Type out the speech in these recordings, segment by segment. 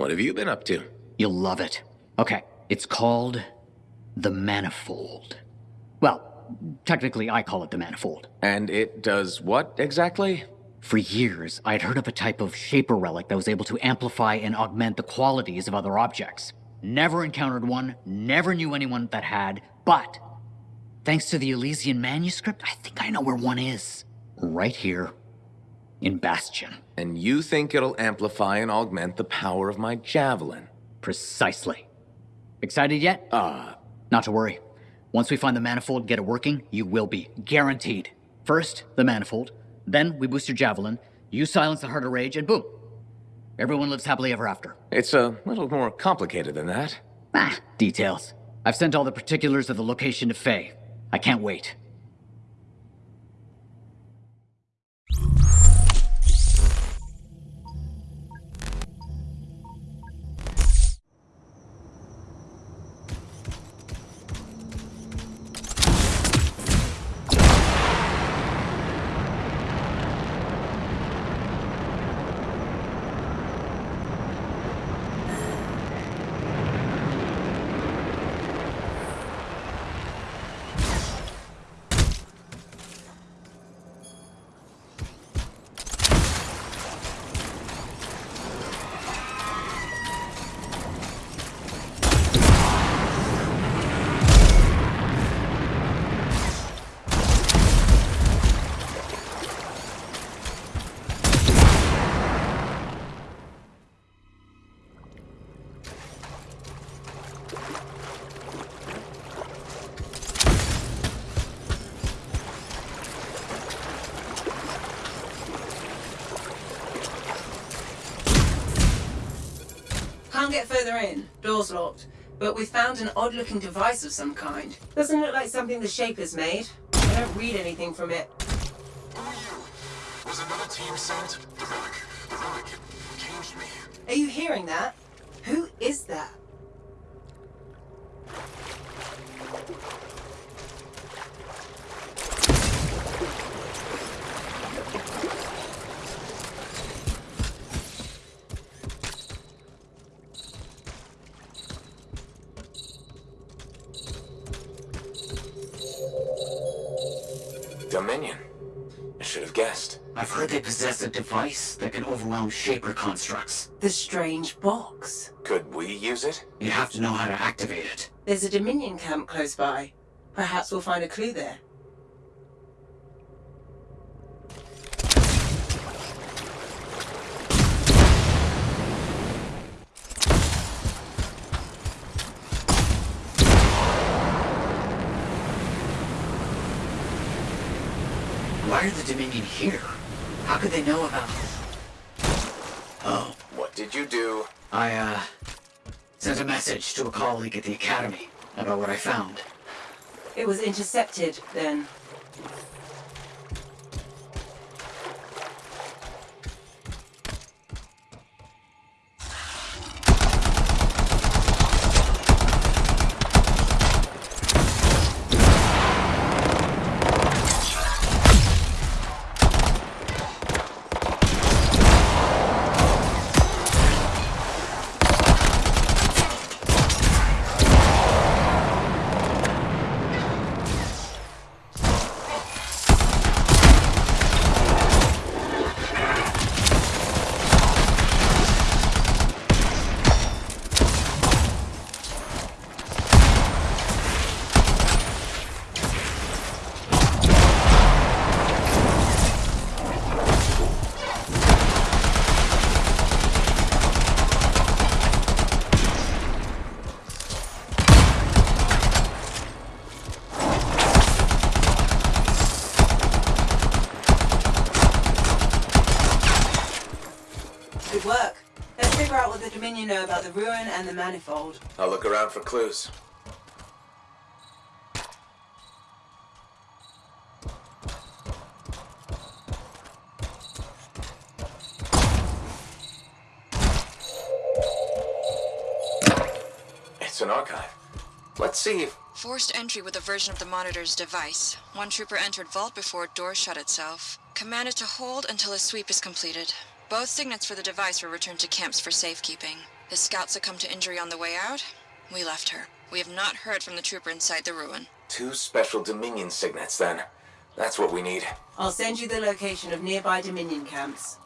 What have you been up to? You'll love it. Okay, it's called the Manifold. Well, technically, I call it the Manifold. And it does what exactly? For years, I'd heard of a type of Shaper relic that was able to amplify and augment the qualities of other objects. Never encountered one, never knew anyone that had, but thanks to the Elysian manuscript, I think I know where one is. Right here in Bastion. And you think it'll amplify and augment the power of my javelin? Precisely. Excited yet? Uh, Not to worry. Once we find the manifold, and get it working, you will be. Guaranteed. First, the manifold. Then, we boost your javelin. You silence the heart of rage, and boom. Everyone lives happily ever after. it's a little more complicated than that. Ah, details. I've sent all the particulars of the location to Faye. I can't wait. Can't get further in. Door's locked. But we found an odd-looking device of some kind. Doesn't look like something the Shapers made. I don't read anything from it. Who are you? Was another team sent? The relic. The relic. Changed me. Are you hearing that? Who is that? Device that can overwhelm Shaper constructs. The strange box. Could we use it? You have to know how to activate it. There's a Dominion camp close by. Perhaps we'll find a clue there. Why are the Dominion here? How could they know about... this? Oh, What did you do? I, uh... Sent a message to a colleague at the Academy about what I found. It was intercepted, then. Figure out what the Dominion know about the ruin and the manifold. I'll look around for clues. It's an archive. Let's see if... Forced entry with a version of the monitor's device. One trooper entered vault before door shut itself. Commanded to hold until a sweep is completed. Both signets for the device were returned to camps for safekeeping. The scout succumbed to injury on the way out. We left her. We have not heard from the trooper inside the ruin. Two special Dominion signets, then. That's what we need. I'll send you the location of nearby Dominion camps.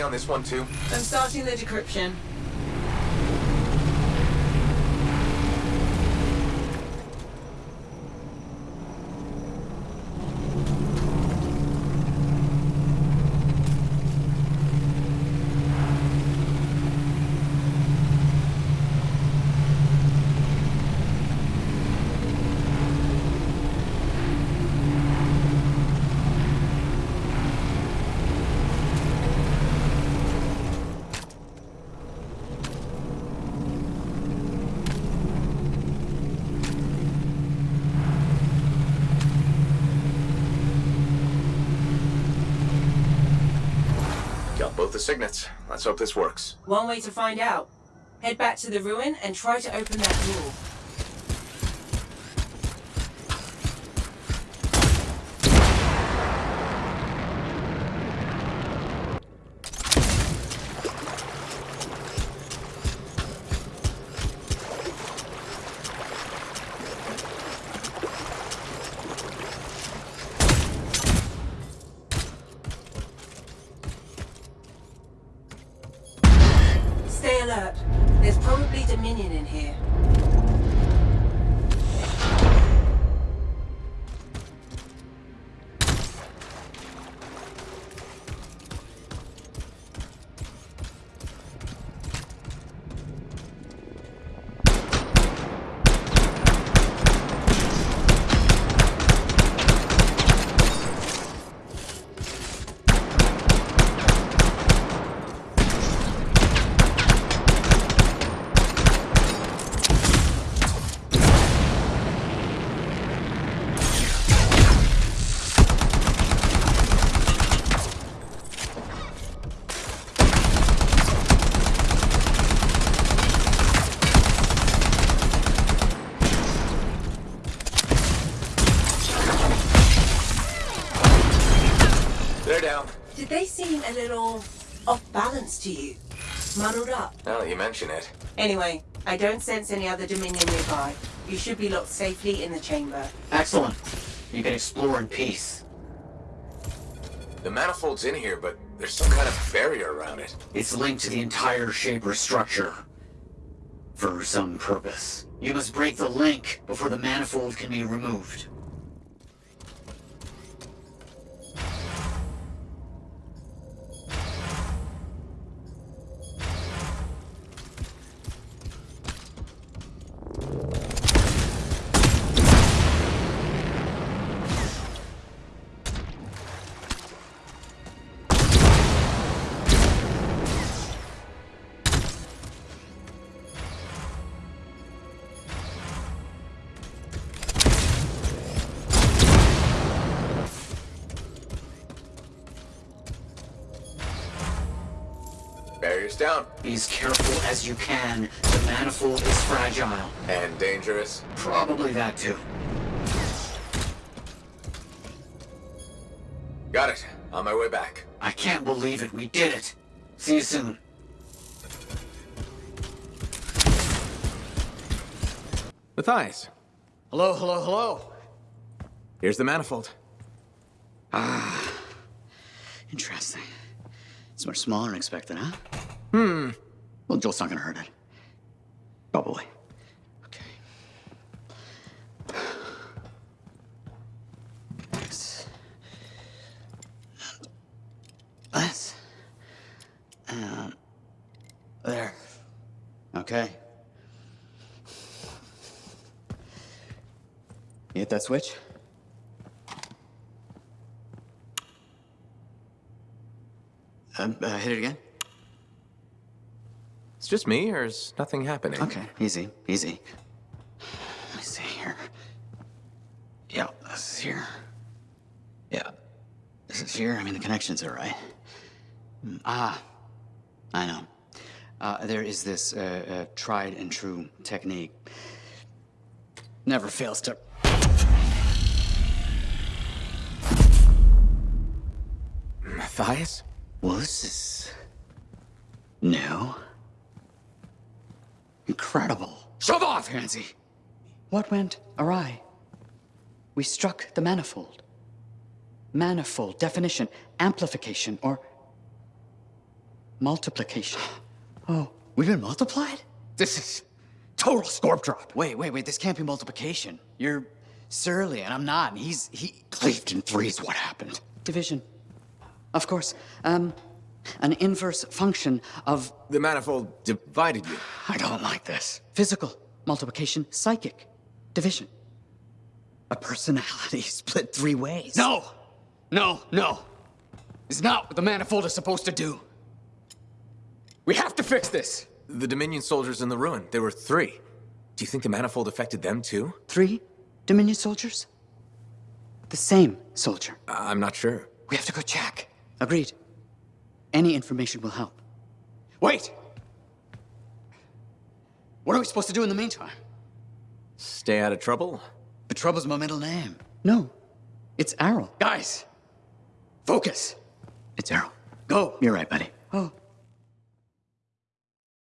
On this one too. I'm starting the decryption. Got both the signets. Let's hope this works. One way to find out. Head back to the ruin and try to open that door. Now mention it. Anyway, I don't sense any other Dominion nearby. You should be locked safely in the chamber. Excellent. You can explore in peace. The manifold's in here, but there's some kind of barrier around it. It's linked to the entire Shaper structure. For some purpose. You must break the link before the manifold can be removed. Barrier's down. Be as careful as you can. The manifold is fragile. And dangerous. Probably that too. Got it. On my way back. I can't believe it. We did it. See you soon. Matthias, Hello, hello, hello. here's the manifold. Ah. Interesting. It's much smaller than expected, huh? Hmm. Well, Joel's not gonna hurt it. Probably. Okay. This. And this. And there. Okay. You hit that switch? Um, uh, hit it again? It's just me, or is nothing happening? Okay, easy, easy. Let me see here. Yeah, this is here. Yeah, this is here. I mean, the connections are right. Mm, Ah, I know. Uh, there is this uh, uh, tried and true technique. Never fails to. Matthias? Well, this is new. Incredible. Shove off, Hansi. What went awry? We struck the manifold. Manifold, definition, amplification, or Multiplication. Oh, we've been multiplied? This is total scorp drop. Wait, wait, wait. This can't be multiplication. You're surly, and I'm not. And he's he cleaved in threes. What happened? Division. Of course. Um, an inverse function of. The manifold divided you. I don't like this. Physical multiplication, psychic division. A personality split three ways. No, no, no. It's not what the manifold is supposed to do. We have to fix this. The Dominion soldiers in the ruin, there were three. Do you think the manifold affected them too? Three Dominion soldiers? The same soldier. I- I'm not sure. We have to go check. Agreed. Any information will help. Wait! What are we supposed to do in the meantime? Stay out of trouble? But Trouble's my middle name. No, it's Errol. Guys, focus. It's Errol. Go. You're right, buddy. Oh,